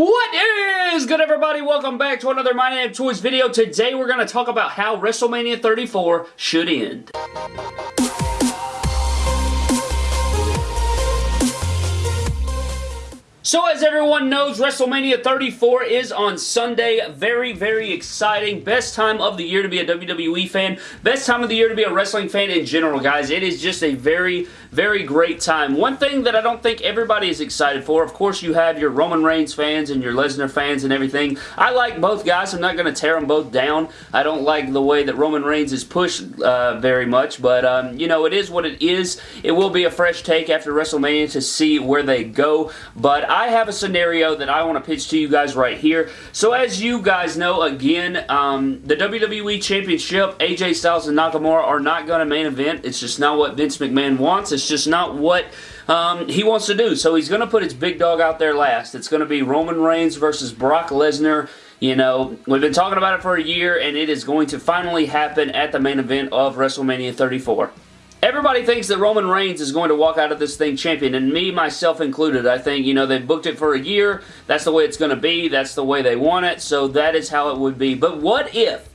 What is good everybody? Welcome back to another My Name Toys video. Today we're going to talk about how WrestleMania 34 should end. So as everyone knows, WrestleMania 34 is on Sunday. Very, very exciting. Best time of the year to be a WWE fan. Best time of the year to be a wrestling fan in general, guys. It is just a very, very great time. One thing that I don't think everybody is excited for, of course you have your Roman Reigns fans and your Lesnar fans and everything. I like both guys. I'm not going to tear them both down. I don't like the way that Roman Reigns is pushed uh, very much, but um, you know, it is what it is. It will be a fresh take after WrestleMania to see where they go, but I I have a scenario that I want to pitch to you guys right here. So as you guys know, again, um, the WWE Championship, AJ Styles and Nakamura are not going to main event. It's just not what Vince McMahon wants. It's just not what um, he wants to do. So he's going to put his big dog out there last. It's going to be Roman Reigns versus Brock Lesnar. You know, we've been talking about it for a year, and it is going to finally happen at the main event of WrestleMania 34. Everybody thinks that Roman Reigns is going to walk out of this thing champion, and me, myself included. I think, you know, they booked it for a year. That's the way it's going to be. That's the way they want it, so that is how it would be. But what if,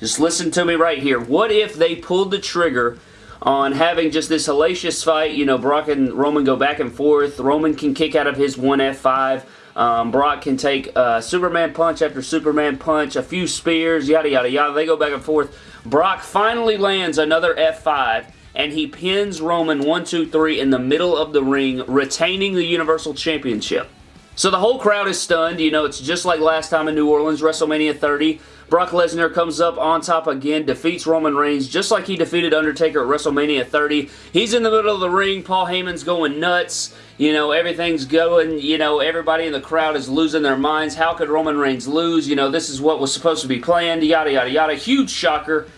just listen to me right here, what if they pulled the trigger on having just this hellacious fight, you know, Brock and Roman go back and forth. Roman can kick out of his 1F5. Um, Brock can take uh, Superman punch after Superman punch, a few spears, yada, yada, yada. They go back and forth. Brock finally lands another F5 and he pins Roman 1, 2, 3 in the middle of the ring, retaining the Universal Championship. So the whole crowd is stunned. You know, it's just like last time in New Orleans, WrestleMania 30. Brock Lesnar comes up on top again, defeats Roman Reigns, just like he defeated Undertaker at WrestleMania 30. He's in the middle of the ring. Paul Heyman's going nuts. You know, everything's going. You know, everybody in the crowd is losing their minds. How could Roman Reigns lose? You know, this is what was supposed to be planned. Yada, yada, yada. Huge shocker.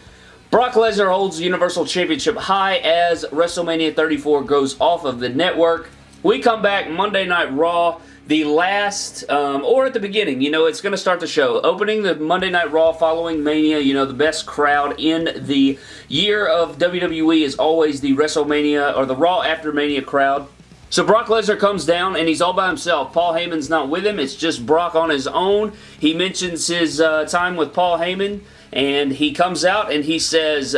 Brock Lesnar holds the Universal Championship high as WrestleMania 34 goes off of the network. We come back Monday Night Raw the last, um, or at the beginning, you know, it's going to start the show. Opening the Monday Night Raw following Mania, you know, the best crowd in the year of WWE is always the WrestleMania, or the Raw after Mania crowd. So Brock Lesnar comes down and he's all by himself. Paul Heyman's not with him. It's just Brock on his own. He mentions his uh, time with Paul Heyman and he comes out and he says,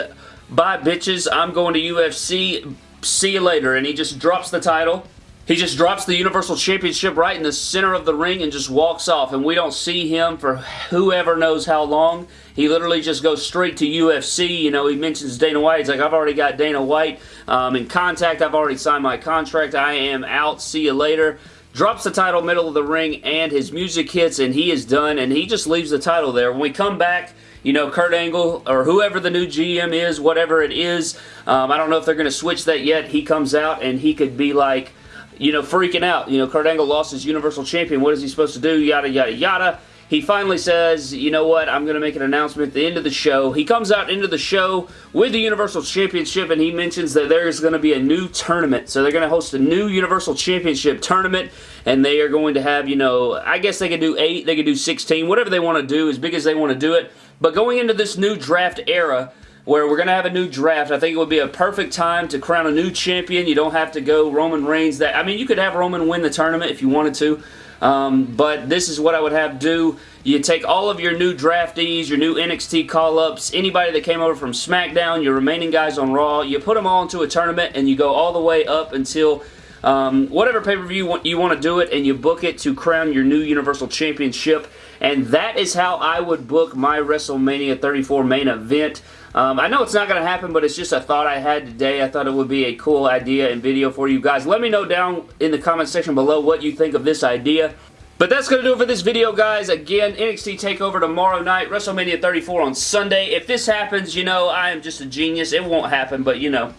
bye bitches, I'm going to UFC, see you later. And he just drops the title. He just drops the Universal Championship right in the center of the ring and just walks off. And we don't see him for whoever knows how long. He literally just goes straight to UFC. You know, he mentions Dana White. He's like, I've already got Dana White um, in contact. I've already signed my contract. I am out. See you later drops the title middle of the ring and his music hits and he is done and he just leaves the title there. When we come back, you know, Kurt Angle or whoever the new GM is, whatever it is. Um, I don't know if they're going to switch that yet. He comes out and he could be like, you know, freaking out. You know, Kurt Angle lost his Universal Champion. What is he supposed to do? Yada, yada, yada. He finally says, you know what, I'm going to make an announcement at the end of the show. He comes out into the show with the Universal Championship and he mentions that there's going to be a new tournament. So they're going to host a new Universal Championship tournament and they are going to have, you know, I guess they could do 8, they could do 16, whatever they want to do, as big as they want to do it. But going into this new draft era, where we're going to have a new draft. I think it would be a perfect time to crown a new champion. You don't have to go Roman Reigns. That I mean, you could have Roman win the tournament if you wanted to. Um, but this is what I would have do. You take all of your new draftees, your new NXT call-ups, anybody that came over from SmackDown, your remaining guys on Raw, you put them all into a tournament and you go all the way up until um, whatever pay-per-view you want to do it and you book it to crown your new Universal Championship. And that is how I would book my WrestleMania 34 main event. Um, I know it's not going to happen, but it's just a thought I had today. I thought it would be a cool idea and video for you guys. Let me know down in the comment section below what you think of this idea. But that's going to do it for this video, guys. Again, NXT TakeOver tomorrow night, WrestleMania 34 on Sunday. If this happens, you know, I am just a genius. It won't happen, but, you know.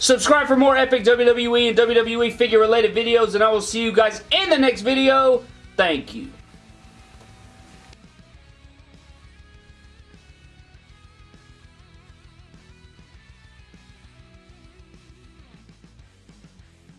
Subscribe for more epic WWE and WWE figure-related videos, and I will see you guys in the next video. Thank you.